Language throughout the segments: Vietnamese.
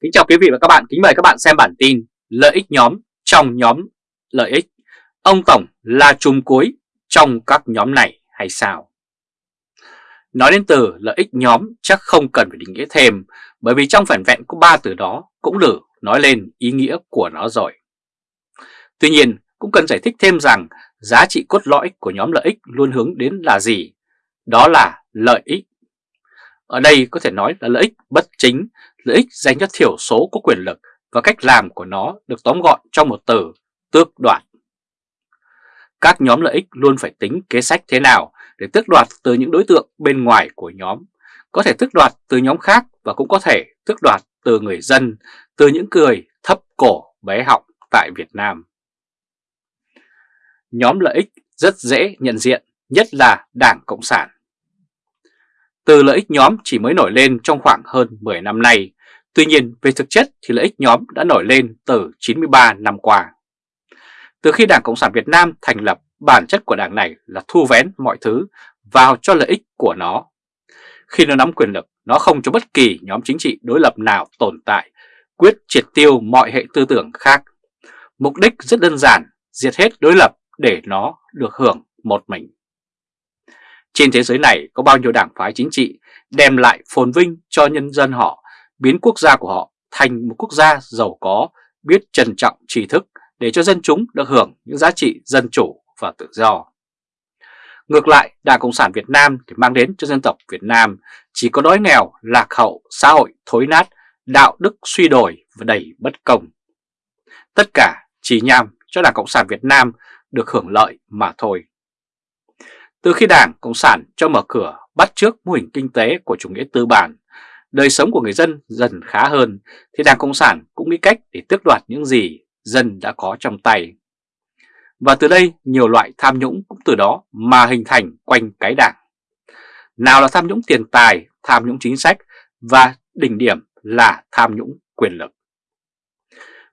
Kính chào quý vị và các bạn, kính mời các bạn xem bản tin Lợi ích nhóm trong nhóm lợi ích Ông Tổng là chùm cuối trong các nhóm này hay sao? Nói đến từ lợi ích nhóm chắc không cần phải định nghĩa thêm Bởi vì trong phản vẹn có ba từ đó cũng đủ nói lên ý nghĩa của nó rồi Tuy nhiên cũng cần giải thích thêm rằng giá trị cốt lõi của nhóm lợi ích luôn hướng đến là gì? Đó là lợi ích ở đây có thể nói là lợi ích bất chính, lợi ích dành cho thiểu số có quyền lực và cách làm của nó được tóm gọn trong một từ tước đoạt. Các nhóm lợi ích luôn phải tính kế sách thế nào để tước đoạt từ những đối tượng bên ngoài của nhóm, có thể tước đoạt từ nhóm khác và cũng có thể tước đoạt từ người dân, từ những người thấp cổ bé họng tại Việt Nam. Nhóm lợi ích rất dễ nhận diện, nhất là Đảng Cộng sản. Từ lợi ích nhóm chỉ mới nổi lên trong khoảng hơn 10 năm nay, tuy nhiên về thực chất thì lợi ích nhóm đã nổi lên từ 93 năm qua. Từ khi Đảng Cộng sản Việt Nam thành lập, bản chất của đảng này là thu vén mọi thứ vào cho lợi ích của nó. Khi nó nắm quyền lực, nó không cho bất kỳ nhóm chính trị đối lập nào tồn tại, quyết triệt tiêu mọi hệ tư tưởng khác. Mục đích rất đơn giản, diệt hết đối lập để nó được hưởng một mình. Trên thế giới này có bao nhiêu đảng phái chính trị đem lại phồn vinh cho nhân dân họ, biến quốc gia của họ thành một quốc gia giàu có, biết trân trọng tri thức để cho dân chúng được hưởng những giá trị dân chủ và tự do. Ngược lại, Đảng Cộng sản Việt Nam thì mang đến cho dân tộc Việt Nam chỉ có đói nghèo, lạc hậu, xã hội thối nát, đạo đức suy đồi và đầy bất công. Tất cả chỉ nhằm cho Đảng Cộng sản Việt Nam được hưởng lợi mà thôi. Từ khi Đảng Cộng sản cho mở cửa bắt trước mô hình kinh tế của chủ nghĩa tư bản, đời sống của người dân dần khá hơn, thì Đảng Cộng sản cũng nghĩ cách để tước đoạt những gì dân đã có trong tay. Và từ đây nhiều loại tham nhũng cũng từ đó mà hình thành quanh cái đảng. Nào là tham nhũng tiền tài, tham nhũng chính sách và đỉnh điểm là tham nhũng quyền lực.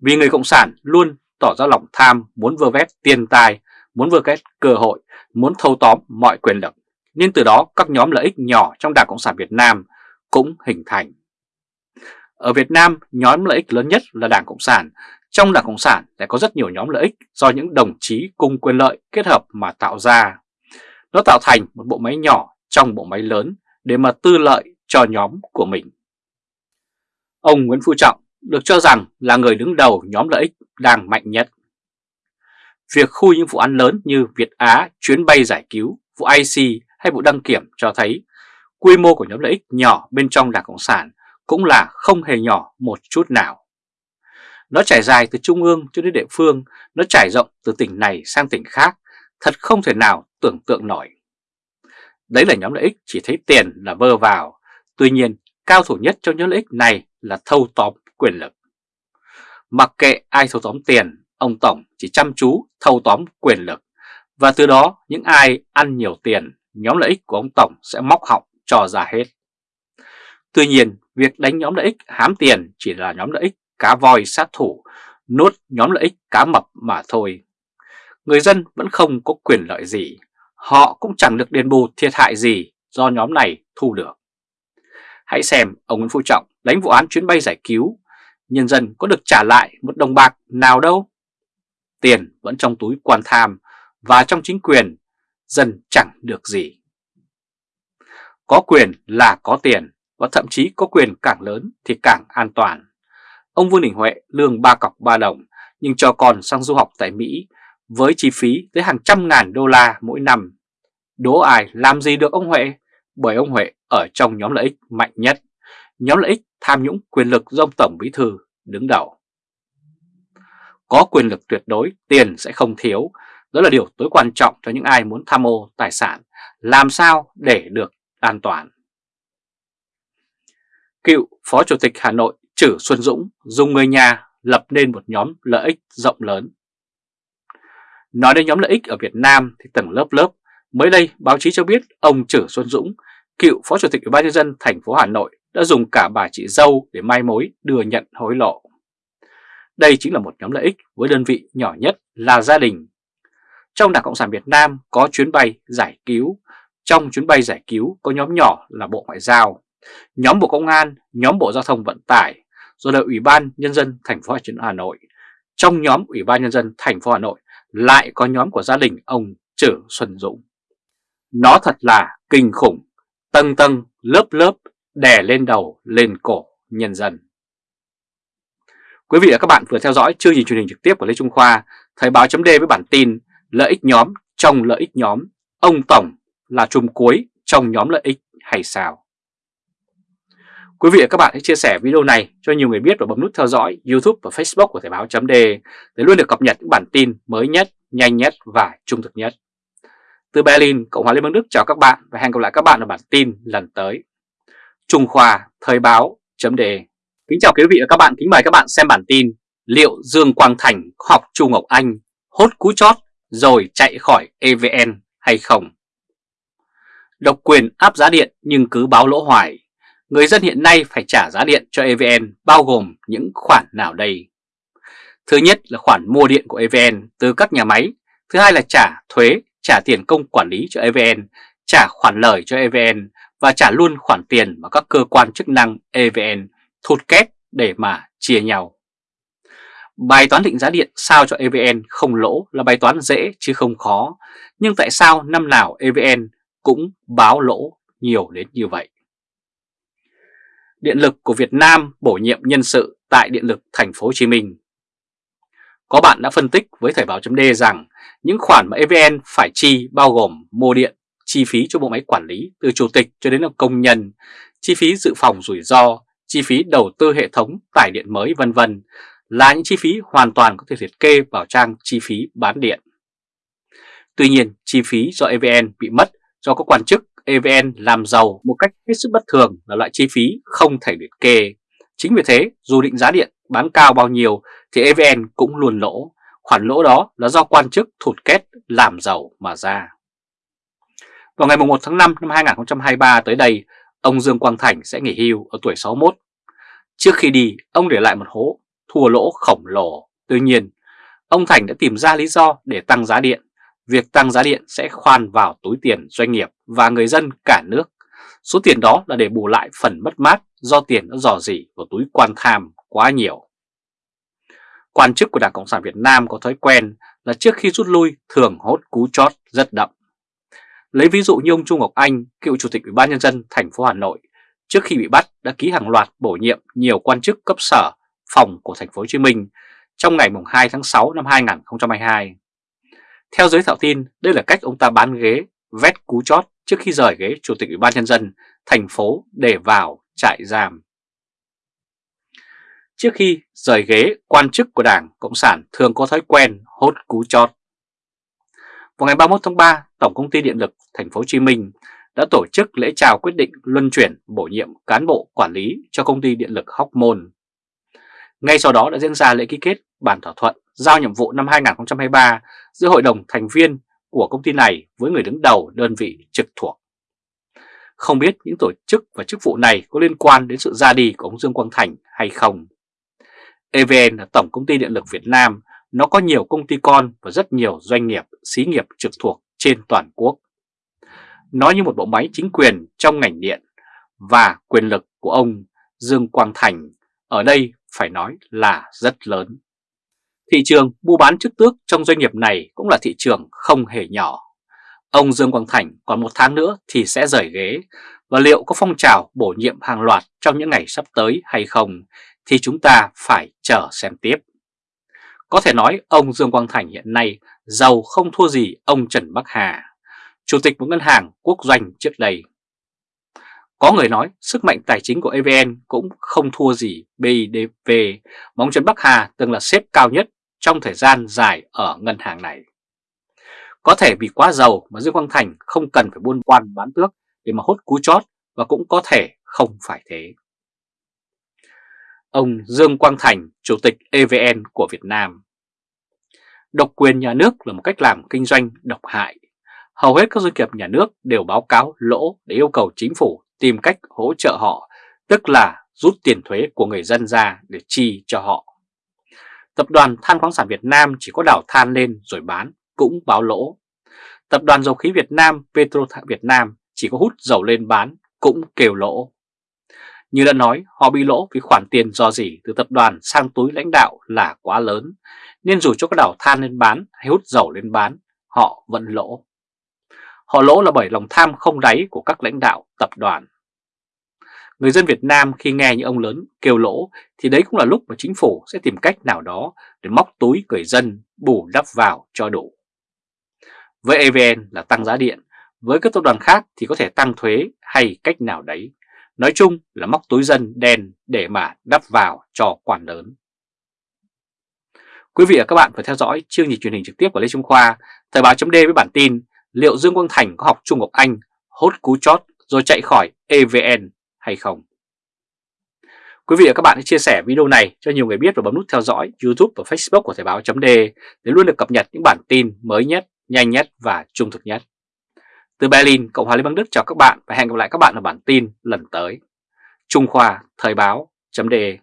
Vì người Cộng sản luôn tỏ ra lòng tham muốn vơ vét tiền tài, muốn vơ vét cơ hội muốn thâu tóm mọi quyền lực, nên từ đó các nhóm lợi ích nhỏ trong Đảng Cộng sản Việt Nam cũng hình thành. Ở Việt Nam, nhóm lợi ích lớn nhất là Đảng Cộng sản. Trong Đảng Cộng sản lại có rất nhiều nhóm lợi ích do những đồng chí cùng quyền lợi kết hợp mà tạo ra. Nó tạo thành một bộ máy nhỏ trong bộ máy lớn để mà tư lợi cho nhóm của mình. Ông Nguyễn Phú Trọng được cho rằng là người đứng đầu nhóm lợi ích đang mạnh nhất. Việc khui những vụ án lớn như Việt Á, chuyến bay giải cứu, vụ IC hay vụ đăng kiểm cho thấy quy mô của nhóm lợi ích nhỏ bên trong Đảng Cộng sản cũng là không hề nhỏ một chút nào. Nó trải dài từ trung ương cho đến địa phương, nó trải rộng từ tỉnh này sang tỉnh khác, thật không thể nào tưởng tượng nổi. Đấy là nhóm lợi ích chỉ thấy tiền là vơ vào, tuy nhiên cao thủ nhất trong nhóm lợi ích này là thâu tóm quyền lực. Mặc kệ ai thâu tóm tiền, ông Tổng chỉ chăm chú thâu tóm quyền lực và từ đó những ai ăn nhiều tiền, nhóm lợi ích của ông Tổng sẽ móc họng cho ra hết. Tuy nhiên, việc đánh nhóm lợi ích hám tiền chỉ là nhóm lợi ích cá voi sát thủ, nuốt nhóm lợi ích cá mập mà thôi. Người dân vẫn không có quyền lợi gì, họ cũng chẳng được đền bù thiệt hại gì do nhóm này thu được. Hãy xem ông Nguyễn Phú Trọng đánh vụ án chuyến bay giải cứu, nhân dân có được trả lại một đồng bạc nào đâu tiền vẫn trong túi quan tham và trong chính quyền, dân chẳng được gì. Có quyền là có tiền và thậm chí có quyền càng lớn thì càng an toàn. Ông Vương Đình Huệ lương ba cọc ba đồng nhưng cho con sang du học tại Mỹ với chi phí tới hàng trăm ngàn đô la mỗi năm. Đố ai làm gì được ông Huệ? Bởi ông Huệ ở trong nhóm lợi ích mạnh nhất, nhóm lợi ích tham nhũng quyền lực do ông Tổng Bí Thư đứng đầu có quyền lực tuyệt đối, tiền sẽ không thiếu. Đó là điều tối quan trọng cho những ai muốn tham ô tài sản, làm sao để được an toàn. Cựu Phó Chủ tịch Hà Nội Trử Xuân Dũng dùng người nhà lập nên một nhóm lợi ích rộng lớn. Nói đến nhóm lợi ích ở Việt Nam thì tầng lớp lớp, mới đây báo chí cho biết ông Trử Xuân Dũng, cựu Phó Chủ tịch Ủy ban nhân dân thành phố Hà Nội đã dùng cả bà chị dâu để mai mối đưa nhận hối lộ. Đây chính là một nhóm lợi ích với đơn vị nhỏ nhất là gia đình. Trong Đảng Cộng sản Việt Nam có chuyến bay giải cứu, trong chuyến bay giải cứu có nhóm nhỏ là Bộ Ngoại giao, nhóm Bộ Công an, nhóm Bộ Giao thông Vận tải, rồi là Ủy ban Nhân dân thành phố Hà Nội. Trong nhóm Ủy ban Nhân dân thành phố Hà Nội lại có nhóm của gia đình ông Trử Xuân Dũng. Nó thật là kinh khủng, tầng tầng, lớp lớp, đè lên đầu, lên cổ nhân dân. Quý vị và các bạn vừa theo dõi chương trình truyền hình trực tiếp của Lê Trung Khoa, Thời báo chấm với bản tin Lợi ích nhóm trong lợi ích nhóm, ông Tổng là chùm cuối trong nhóm lợi ích hay sao? Quý vị và các bạn hãy chia sẻ video này cho nhiều người biết và bấm nút theo dõi YouTube và Facebook của Thời báo chấm để luôn được cập nhật những bản tin mới nhất, nhanh nhất và trung thực nhất. Từ Berlin, Cộng hòa Liên bang Đức chào các bạn và hẹn gặp lại các bạn ở bản tin lần tới. Trung Khoa Thời báo chấm đề Kính chào quý vị và các bạn, kính mời các bạn xem bản tin Liệu Dương Quang Thành học Chu Ngọc Anh hốt cú chót rồi chạy khỏi EVN hay không? Độc quyền áp giá điện nhưng cứ báo lỗ hoài Người dân hiện nay phải trả giá điện cho EVN bao gồm những khoản nào đây? Thứ nhất là khoản mua điện của EVN từ các nhà máy, thứ hai là trả thuế, trả tiền công quản lý cho EVN, trả khoản lời cho EVN và trả luôn khoản tiền mà các cơ quan chức năng EVN thụt két để mà chia nhau. Bài toán định giá điện sao cho EVN không lỗ là bài toán dễ chứ không khó, nhưng tại sao năm nào EVN cũng báo lỗ nhiều đến như vậy? Điện lực của Việt Nam bổ nhiệm nhân sự tại Điện lực Thành phố Hồ Chí Minh. Có bạn đã phân tích với Thời báo .d rằng những khoản mà EVN phải chi bao gồm mua điện, chi phí cho bộ máy quản lý từ chủ tịch cho đến là công nhân, chi phí dự phòng rủi ro, chi phí đầu tư hệ thống tải điện mới vân vân là những chi phí hoàn toàn có thể liệt kê vào trang chi phí bán điện. Tuy nhiên, chi phí do EVN bị mất do các quan chức EVN làm giàu một cách hết sức bất thường là loại chi phí không thể liệt kê. Chính vì thế, dù định giá điện bán cao bao nhiêu thì EVN cũng luôn lỗ. Khoản lỗ đó là do quan chức thụt kết làm giàu mà ra. Vào ngày 1 tháng 5 năm 2023 tới đây, ông Dương Quang Thành sẽ nghỉ hưu ở tuổi 61. Trước khi đi, ông để lại một hố thua lỗ khổng lồ. Tuy nhiên, ông Thành đã tìm ra lý do để tăng giá điện việc tăng giá điện sẽ khoan vào túi tiền doanh nghiệp và người dân cả nước. Số tiền đó là để bù lại phần mất mát do tiền đã dò dỉ vào túi quan tham quá nhiều. Quan chức của Đảng Cộng sản Việt Nam có thói quen là trước khi rút lui thường hốt cú chót rất đậm. Lấy ví dụ như ông Trung Ngọc Anh, cựu Chủ tịch Ủy ban Nhân dân thành phố Hà Nội, trước khi bị bắt đã ký hàng loạt bổ nhiệm nhiều quan chức cấp sở, phòng của thành phố Hồ Chí Minh trong ngày 2 tháng 6 năm 2022. Theo giới thạo tin, đây là cách ông ta bán ghế, vét cú chót trước khi rời ghế Chủ tịch Ủy ban Nhân dân thành phố để vào trại giam. Trước khi rời ghế, quan chức của Đảng Cộng sản thường có thói quen hốt cú chót. Vào ngày 31 tháng 3, Tổng công ty Điện lực Thành phố Hồ Chí Minh đã tổ chức lễ chào quyết định luân chuyển bổ nhiệm cán bộ quản lý cho công ty điện lực Hóc Môn. Ngay sau đó đã diễn ra lễ ký kết bản thỏa thuận giao nhiệm vụ năm 2023 giữa hội đồng thành viên của công ty này với người đứng đầu đơn vị trực thuộc. Không biết những tổ chức và chức vụ này có liên quan đến sự ra đi của ông Dương Quang Thành hay không. EVN là Tổng Công ty Điện lực Việt Nam, nó có nhiều công ty con và rất nhiều doanh nghiệp, xí nghiệp trực thuộc trên toàn quốc. Nó như một bộ máy chính quyền trong ngành điện và quyền lực của ông Dương Quang Thành ở đây phải nói là rất lớn. Thị trường mua bán chức tước trong doanh nghiệp này cũng là thị trường không hề nhỏ. Ông Dương Quang Thành còn một tháng nữa thì sẽ rời ghế và liệu có phong trào bổ nhiệm hàng loạt trong những ngày sắp tới hay không thì chúng ta phải chờ xem tiếp. Có thể nói ông Dương Quang Thành hiện nay giàu không thua gì ông Trần Bắc Hà, chủ tịch một ngân hàng quốc doanh trước đây. Có người nói sức mạnh tài chính của EVN cũng không thua gì BIDV mà ông Trần Bắc Hà từng là xếp cao nhất trong thời gian dài ở ngân hàng này. Có thể vì quá giàu mà Dương Quang Thành không cần phải buôn quan bán tước để mà hốt cú chót và cũng có thể không phải thế. Ông Dương Quang Thành, Chủ tịch EVN của Việt Nam Độc quyền nhà nước là một cách làm kinh doanh độc hại. Hầu hết các doanh nghiệp nhà nước đều báo cáo lỗ để yêu cầu chính phủ tìm cách hỗ trợ họ, tức là rút tiền thuế của người dân ra để chi cho họ. Tập đoàn Than khoáng sản Việt Nam chỉ có đảo than lên rồi bán cũng báo lỗ. Tập đoàn Dầu khí Việt Nam Petro Việt Nam chỉ có hút dầu lên bán cũng kêu lỗ. Như đã nói, họ bị lỗ vì khoản tiền do gì từ tập đoàn sang túi lãnh đạo là quá lớn, nên dù cho có đảo than lên bán hay hút dầu lên bán, họ vẫn lỗ. Họ lỗ là bởi lòng tham không đáy của các lãnh đạo tập đoàn. Người dân Việt Nam khi nghe những ông lớn kêu lỗ thì đấy cũng là lúc mà chính phủ sẽ tìm cách nào đó để móc túi người dân bù đắp vào cho đủ. Với EVN là tăng giá điện, với các tập đoàn khác thì có thể tăng thuế hay cách nào đấy. Nói chung là móc túi dân đen để mà đắp vào cho quản lớn. Quý vị và các bạn phải theo dõi chương trình truyền hình trực tiếp của Lê Trung Khoa, Thời báo chấm với bản tin liệu Dương Quang Thành có học Trung Ngọc Anh hốt cú chót rồi chạy khỏi EVN hay không. Quý vị và các bạn hãy chia sẻ video này cho nhiều người biết và bấm nút theo dõi YouTube và Facebook của Thời báo .d để luôn được cập nhật những bản tin mới nhất, nhanh nhất và trung thực nhất. Từ Berlin, Cộng hòa Liên bang Đức chào các bạn và hẹn gặp lại các bạn ở bản tin lần tới. Trung Khoa Thời báo .de